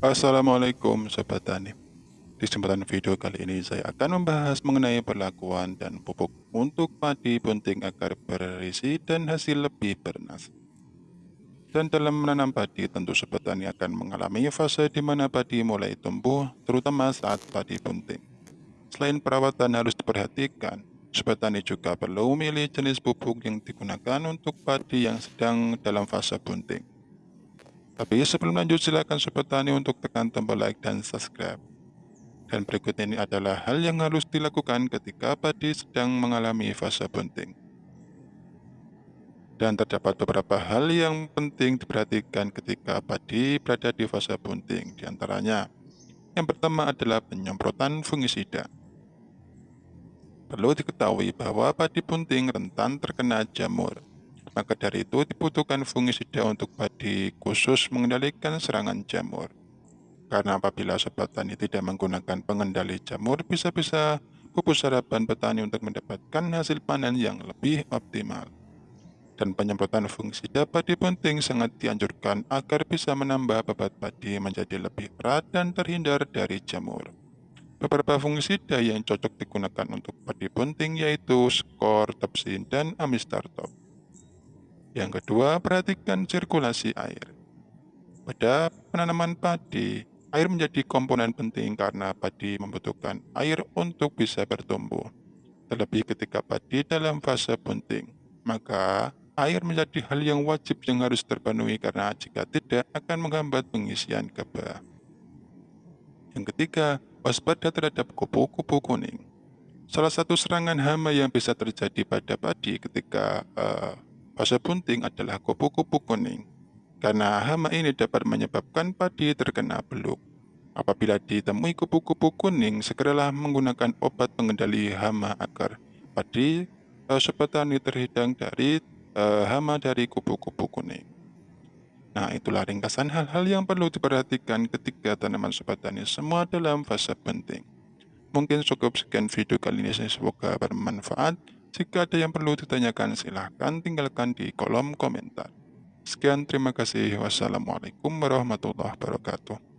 Assalamualaikum Sobat Tani. Di kesempatan video kali ini saya akan membahas mengenai perlakuan dan pupuk untuk padi bunting agar berisi dan hasil lebih bernas. Dan dalam menanam padi tentu Sobat Tani akan mengalami fase di mana padi mulai tumbuh terutama saat padi bunting Selain perawatan harus diperhatikan Sobat Tani juga perlu memilih jenis pupuk yang digunakan untuk padi yang sedang dalam fase bunting tapi sebelum lanjut silakan Sobat Tani untuk tekan tombol like dan subscribe. Dan berikut ini adalah hal yang harus dilakukan ketika padi sedang mengalami fase bunting. Dan terdapat beberapa hal yang penting diperhatikan ketika padi berada di fase bunting. Di antaranya, yang pertama adalah penyemprotan fungisida. Perlu diketahui bahwa padi bunting rentan terkena jamur. Maka dari itu dibutuhkan fungisida untuk padi khusus mengendalikan serangan jamur. Karena apabila sobat tani tidak menggunakan pengendali jamur, bisa-bisa pupus harapan petani untuk mendapatkan hasil panen yang lebih optimal. Dan penyemprotan fungisida padi penting sangat dianjurkan agar bisa menambah bebat padi menjadi lebih berat dan terhindar dari jamur. Beberapa fungisida yang cocok digunakan untuk padi bunting yaitu skor, tepsin, dan amistartop. Yang kedua, perhatikan sirkulasi air. Pada penanaman padi, air menjadi komponen penting karena padi membutuhkan air untuk bisa bertumbuh. Terlebih ketika padi dalam fase bunting, maka air menjadi hal yang wajib yang harus terpenuhi karena jika tidak akan menghambat pengisian kebah. Yang ketiga, waspada terhadap kupu-kupu kuning. Salah satu serangan hama yang bisa terjadi pada padi ketika uh, Fase bunting adalah kupu-kupu kuning, karena hama ini dapat menyebabkan padi terkena beluk. Apabila ditemui kupu-kupu kuning, segeralah menggunakan obat pengendali hama agar padi uh, sobat tani terhidang dari uh, hama dari kupu-kupu kuning. Nah, itulah ringkasan hal-hal yang perlu diperhatikan ketika tanaman sobat tani semua dalam fase penting. Mungkin cukup sekian video kali ini, semoga bermanfaat. Jika ada yang perlu ditanyakan, silahkan tinggalkan di kolom komentar. Sekian, terima kasih. Wassalamualaikum warahmatullahi wabarakatuh.